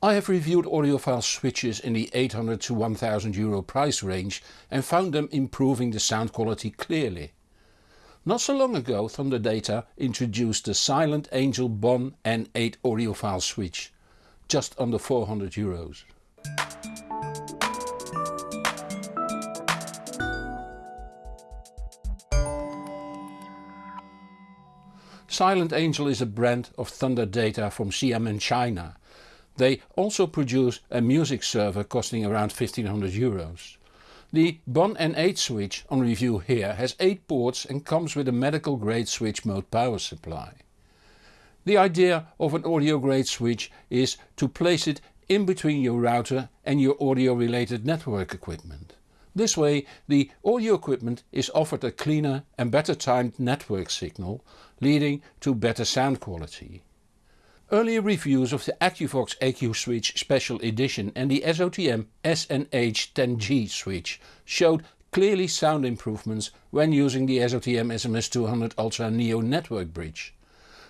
I have reviewed audiophile switches in the 800 to 1000 euro price range and found them improving the sound quality clearly. Not so long ago Thunder Data introduced the Silent Angel Bonn N8 audiophile switch, just under 400 euros. Silent Angel is a brand of Thunder Data from Xiamen China they also produce a music server costing around 1500 euros. The Bonn N8 switch on review here has 8 ports and comes with a medical grade switch mode power supply. The idea of an audio grade switch is to place it in between your router and your audio related network equipment. This way the audio equipment is offered a cleaner and better timed network signal leading to better sound quality. Earlier reviews of the AQVOX AQ switch special edition and the SOTM SNH10G switch showed clearly sound improvements when using the SOTM SMS200 Ultra Neo network bridge.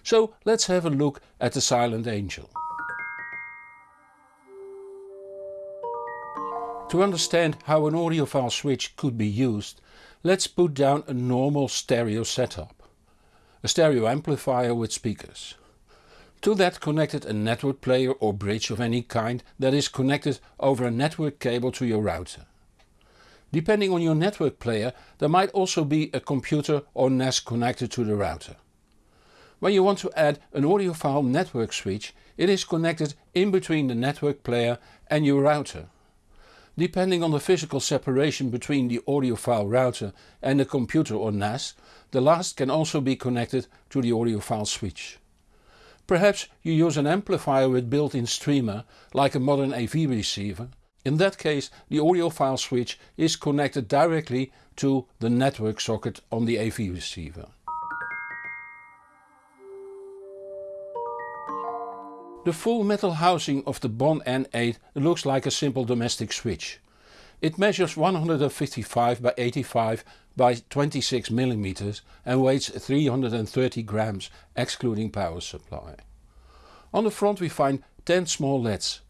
So let's have a look at the Silent Angel. To understand how an audiophile switch could be used, let's put down a normal stereo setup. A stereo amplifier with speakers. To that connected a network player or bridge of any kind that is connected over a network cable to your router. Depending on your network player there might also be a computer or NAS connected to the router. When you want to add an audiophile network switch it is connected in between the network player and your router. Depending on the physical separation between the audiophile router and the computer or NAS, the last can also be connected to the audiophile switch. Perhaps you use an amplifier with built-in streamer like a modern AV receiver. In that case the audiophile switch is connected directly to the network socket on the AV receiver. The full metal housing of the Bonn N8 looks like a simple domestic switch. It measures 155 by 85 by 26 mm and weighs 330 grams excluding power supply. On the front we find 10 small LEDs.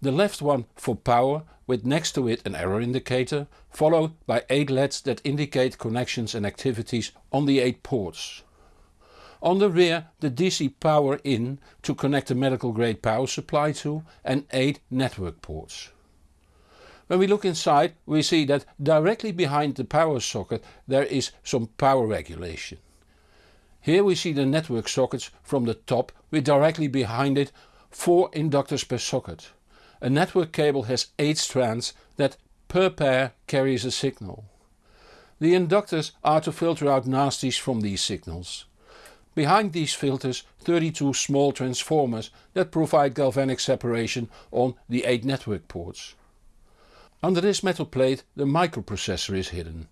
The left one for power with next to it an error indicator, followed by 8 LEDs that indicate connections and activities on the 8 ports. On the rear the DC power in to connect the medical grade power supply to and 8 network ports. When we look inside we see that directly behind the power socket there is some power regulation. Here we see the network sockets from the top with directly behind it 4 inductors per socket. A network cable has 8 strands that per pair carries a signal. The inductors are to filter out nasties from these signals. Behind these filters 32 small transformers that provide galvanic separation on the 8 network ports. Under this metal plate the microprocessor is hidden.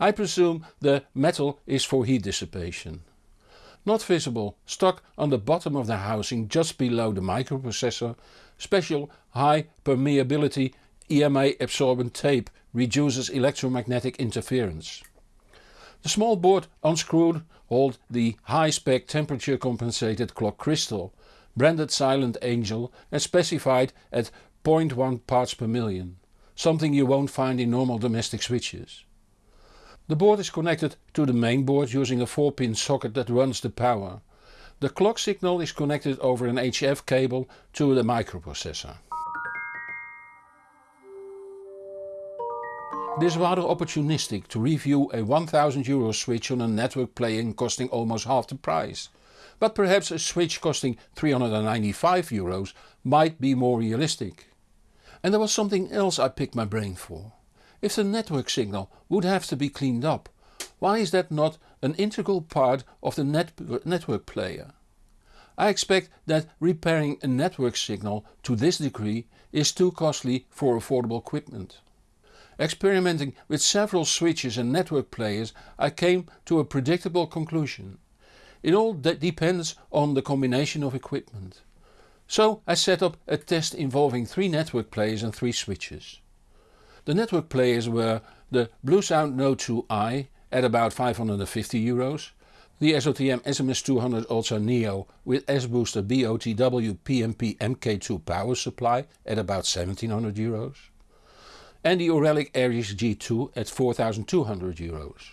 I presume the metal is for heat dissipation. Not visible, stuck on the bottom of the housing just below the microprocessor, special high permeability EMA absorbent tape reduces electromagnetic interference. The small board unscrewed hold the high-spec temperature compensated clock crystal, branded Silent Angel and specified at 0.1 parts per million something you won't find in normal domestic switches. The board is connected to the main board using a 4 pin socket that runs the power. The clock signal is connected over an HF cable to the microprocessor. It is rather opportunistic to review a 1000 euro switch on a network playing costing almost half the price. But perhaps a switch costing 395 euros might be more realistic. And there was something else I picked my brain for. If the network signal would have to be cleaned up, why is that not an integral part of the net network player? I expect that repairing a network signal to this degree is too costly for affordable equipment. Experimenting with several switches and network players I came to a predictable conclusion. It all depends on the combination of equipment. So I set up a test involving 3 network players and 3 switches. The network players were the Bluesound Node 2i at about 550 euros, The SOTM SMS200 Ultra Neo with S-Booster BOTW PMP MK2 power supply at about 1700 euros. And the Auralic Aries G2 at 4200 euros.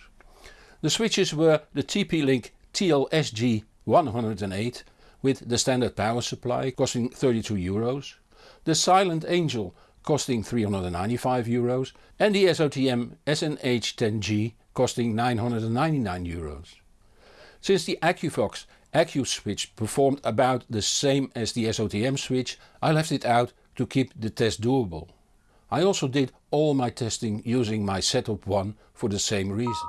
The switches were the TP-Link TLSG 108 with the standard power supply costing 32 euros, the Silent Angel costing 395 euros and the SOTM SNH10G costing 999 euros. Since the AQVOX AQ switch performed about the same as the SOTM switch I left it out to keep the test doable. I also did all my testing using my Setup One for the same reason.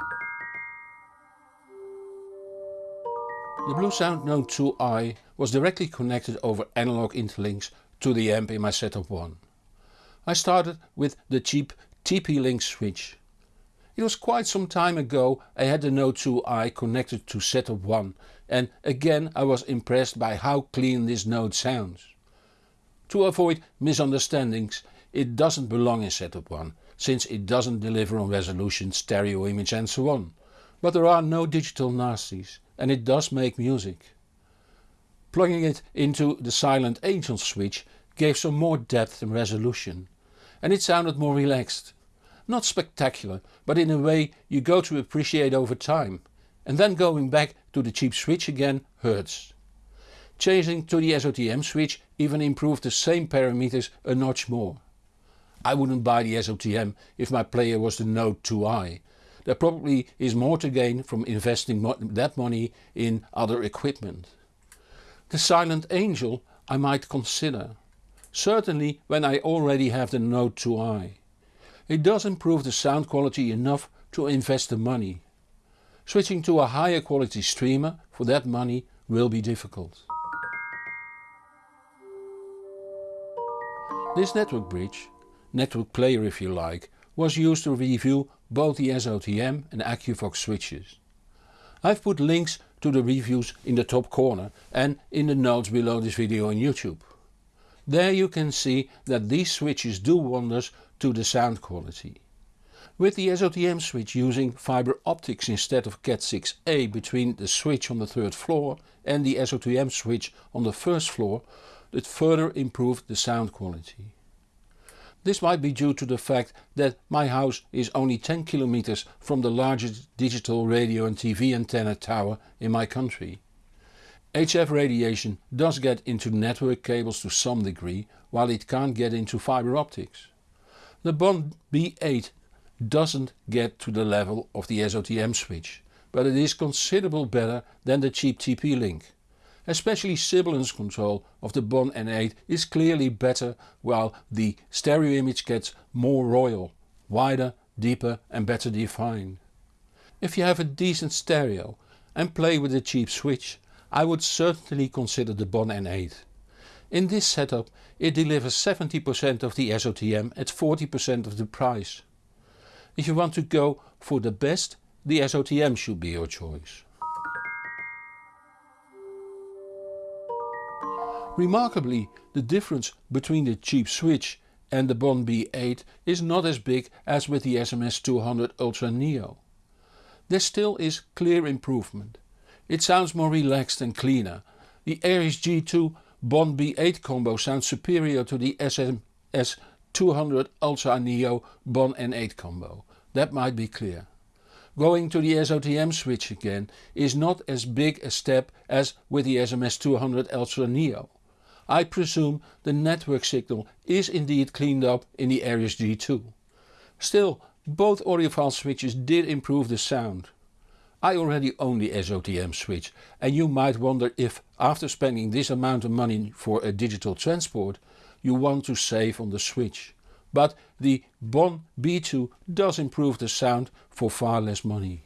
The Bluesound Node 2i was directly connected over analog interlinks to the amp in my Setup One. I started with the cheap TP-Link switch. It was quite some time ago I had the Node 2i connected to Setup 1 and again I was impressed by how clean this node sounds. To avoid misunderstandings it doesn't belong in Setup 1 since it doesn't deliver on resolution, stereo image and so on. But there are no digital nasties and it does make music. Plugging it into the Silent Angel switch gave some more depth and resolution and it sounded more relaxed. Not spectacular but in a way you go to appreciate over time and then going back to the cheap switch again hurts. Changing to the SOTM switch even improved the same parameters a notch more. I wouldn't buy the SOTM if my player was the Node 2i. There probably is more to gain from investing that money in other equipment. The Silent Angel I might consider. Certainly when I already have the Node 2i. It does improve the sound quality enough to invest the money. Switching to a higher quality streamer for that money will be difficult. This network bridge, network player if you like, was used to review both the SOTM and AQVOX switches. I've put links to the reviews in the top corner and in the notes below this video on YouTube. There you can see that these switches do wonders to the sound quality. With the SOTM switch using fiber optics instead of Cat6a between the switch on the third floor and the SOTM switch on the first floor it further improved the sound quality. This might be due to the fact that my house is only 10 kilometers from the largest digital radio and TV antenna tower in my country. HF radiation does get into network cables to some degree while it can't get into fiber optics. The Bonn N8 doesn't get to the level of the SOTM switch, but it is considerable better than the cheap TP-Link. Especially sibilance control of the Bonn N8 is clearly better while the stereo image gets more royal, wider, deeper and better defined. If you have a decent stereo and play with a cheap switch I would certainly consider the Bonn N8. In this setup it delivers 70% of the SOTM at 40% of the price. If you want to go for the best, the SOTM should be your choice. Remarkably, the difference between the cheap switch and the Bonn N8 is not as big as with the SMS200 Ultra Neo. There still is clear improvement. It sounds more relaxed and cleaner. The Aries G2 Bonn N8 combo sounds superior to the SMS200 Ultra Neo Bonn N8 combo that might be clear. Going to the SOTM switch again is not as big a step as with the SMS200 Ultra Neo. I presume the network signal is indeed cleaned up in the Aries G2. Still, both audiophile switches did improve the sound. I already own the SOTM switch and you might wonder if after spending this amount of money for a digital transport you want to save on the switch but the Bonn N8 does improve the sound for far less money.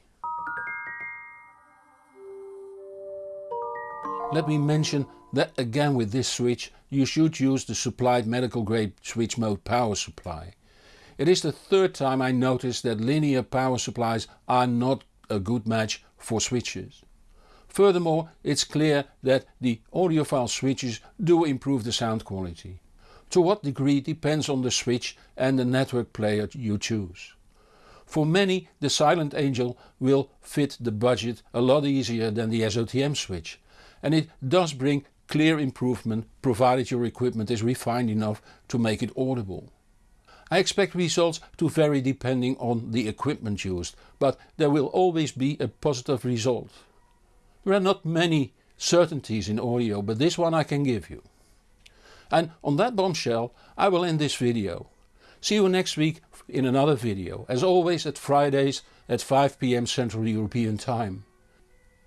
Let me mention that again with this switch you should use the supplied medical grade switch mode power supply. It is the third time I noticed that linear power supplies are not a good match for switches. Furthermore it's clear that the audiophile switches do improve the sound quality. To what degree depends on the switch and the network player you choose. For many the Silent Angel will fit the budget a lot easier than the SOTM switch and it does bring clear improvement provided your equipment is refined enough to make it audible. I expect results to vary depending on the equipment used, but there will always be a positive result. There are not many certainties in audio, but this one I can give you. And on that bombshell I will end this video. See you next week in another video, as always at Fridays at 5pm Central European Time.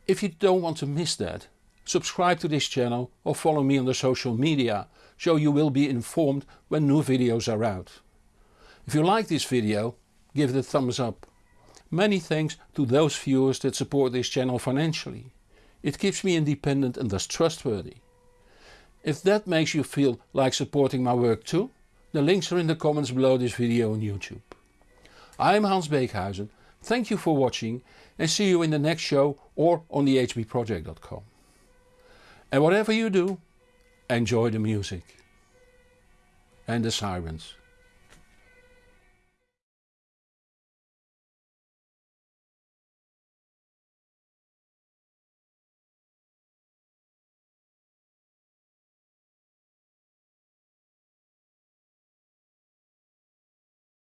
If you don't want to miss that, subscribe to this channel or follow me on the social media, so you will be informed when new videos are out. If you like this video, give it a thumbs up. Many thanks to those viewers that support this channel financially. It keeps me independent and thus trustworthy. If that makes you feel like supporting my work too, the links are in the comments below this video on YouTube. I am Hans Beekhuizen, thank you for watching and see you in the next show or on thehbproject.com. And whatever you do, enjoy the music and the sirens.